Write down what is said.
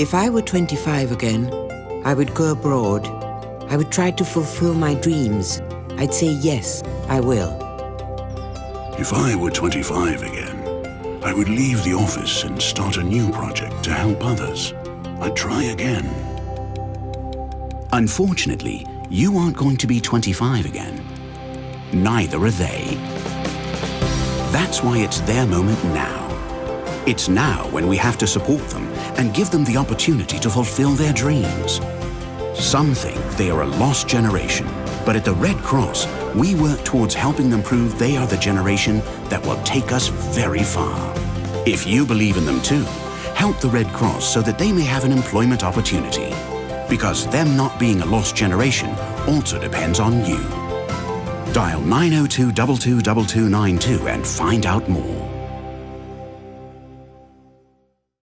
If I were 25 again, I would go abroad. I would try to fulfill my dreams. I'd say yes, I will. If I were 25 again, I would leave the office and start a new project to help others. I'd try again. Unfortunately, you aren't going to be 25 again. Neither are they. That's why it's their moment now. It's now when we have to support them and give them the opportunity to fulfill their dreams. Some think they are a lost generation, but at the Red Cross, we work towards helping them prove they are the generation that will take us very far. If you believe in them too, help the Red Cross so that they may have an employment opportunity. Because them not being a lost generation also depends on you. Dial 902 222292 and find out more.